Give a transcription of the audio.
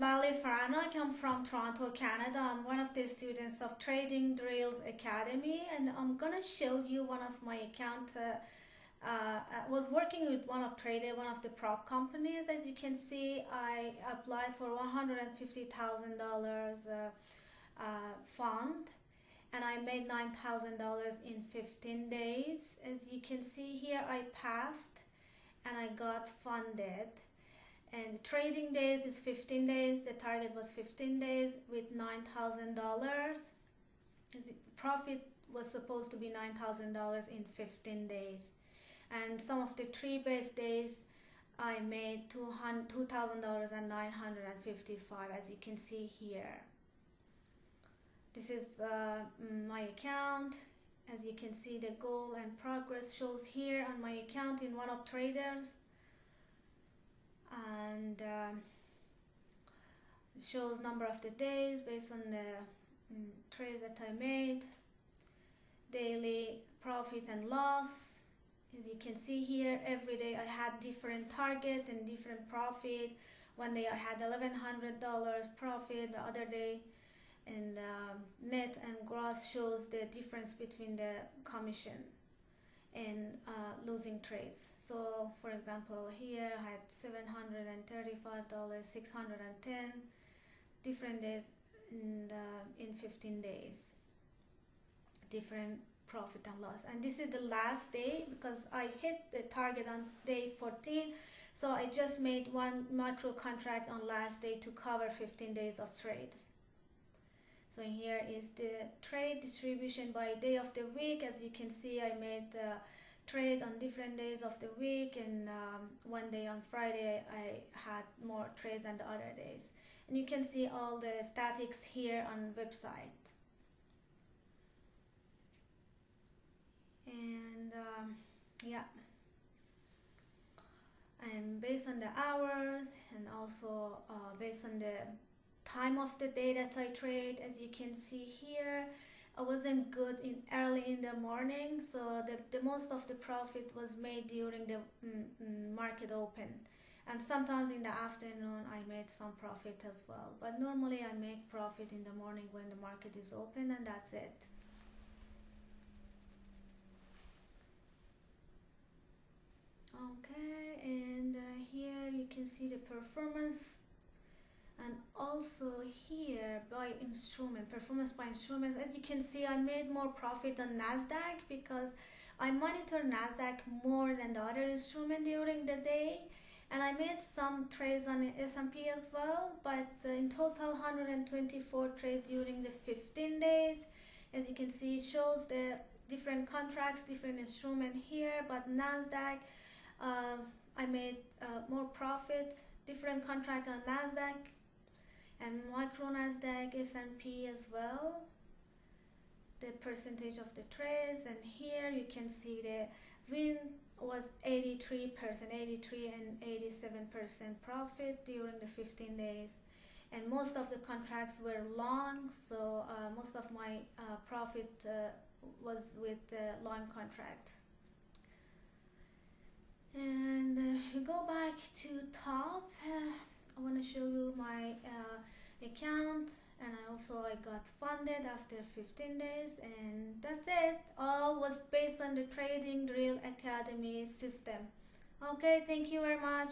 Bali Farano. I come from Toronto, Canada. I'm one of the students of Trading Drills Academy and I'm gonna show you one of my account. Uh, uh, I was working with OneUp Trader, one of the prop companies. As you can see, I applied for $150,000 uh, uh, fund and I made $9,000 in 15 days. As you can see here, I passed and I got funded and trading days is 15 days the target was 15 days with $9,000 profit was supposed to be $9,000 in 15 days. And some of the three based days I made $2,000 and 955 as you can see here. This is uh, my account. As you can see the goal and progress shows here on my account in OneUp Traders and uh, shows number of the days based on the um, trades that I made. Daily profit and loss. As you can see here every day I had different target and different profit. One day I had $1100 profit the other day and um, net and gross shows the difference between the commission and uh, losing trades. So for example, here I had $735, 610 different days in, the, in 15 days, different profit and loss. And this is the last day because I hit the target on day 14. So I just made one micro contract on last day to cover 15 days of trades. So here is the trade distribution by day of the week. As you can see, I made the trade on different days of the week and um, one day on Friday I had more trades than the other days. And you can see all the statics here on website. And um, yeah. And based on the hours and also uh, based on the time of the day that I trade as you can see here. I wasn't good in early in the morning so the, the most of the profit was made during the mm, mm, market open. And sometimes in the afternoon I made some profit as well. But normally I make profit in the morning when the market is open and that's it. Okay and uh, here you can see the performance and also here by instrument performance by instruments as you can see I made more profit on Nasdaq because I monitor Nasdaq more than the other instrument during the day. And I made some trades on S&P as well but uh, in total 124 trades during the 15 days. As you can see it shows the different contracts different instrument here but Nasdaq uh, I made uh, more profit. Different contract on Nasdaq and micro Nasdaq S&P as well. The percentage of the trades and here you can see the win was 83 percent 83 and 87 percent profit during the 15 days. And most of the contracts were long so uh, most of my uh, profit uh, was with the long contract. And uh, go back to top uh, I want to show you my uh, also I got funded after 15 days and that's it. All was based on the trading drill academy system. Okay thank you very much